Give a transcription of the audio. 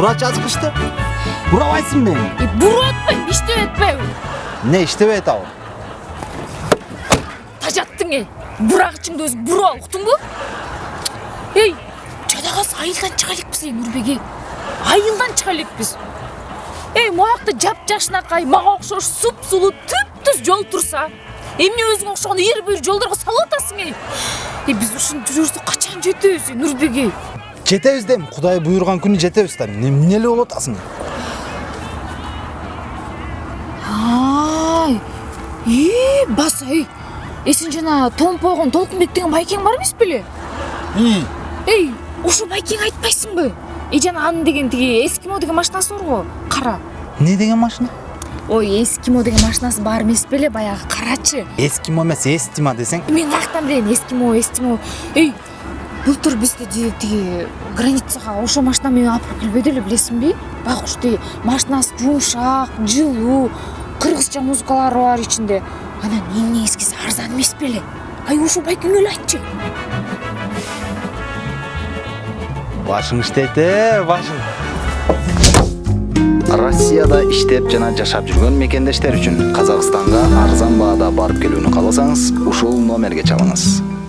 бура жазгычты бурабайсыңбы эми E, буруп атпайм иштеп атпайбы эмне иштебей атабы тажаттың эй бурагычыңды өзүң буруп ал уктуңбу эй жада калса айылдан чыга элекпиз эй нурбеге айылдан чыга элекпиз эй могакта жапжашынакай мага окшош суп сулуу түп түз жол турса эмне өзүңө окшогон эр бүйүр жолдорго салып атасың эй эй биз ушинтип жүрө берсек качан жетебиз эй нурбеге жетебиз дейм кудай буйруган күнү жетебиз да. Эмне эле болуп атасың ай ии баса эй э сен жана томпойгон толкунбек деген байкең бар эмес беле? Эй ошо байкең айтпайсыңбы? И жана анын деген тиги эскимо деген машинасы бар го кара. Эмне деген машина? Ой эскимо деген машинасы бар эмес беле баягы карачы. Эскимо эмес эстима десең. Мен каяктан билейин эскимо эстимо. Эй былтыр бизде тиги границага ошол машина менен алып барып келбеди эле билесиңби байкуш тиги машинасы жумшак жылуу кыргызча музыкалары бар ичинде. Анан эң негизгиси арзан эмес беле ай ошо байкеңе эле айтчы. Башың иштейт э башың. Россияда иштеп жана жашап жүргөн мекендештер үчүн казакстанга арзан баада барып келүүнү кааласаңыз ушул номерге чалыңыз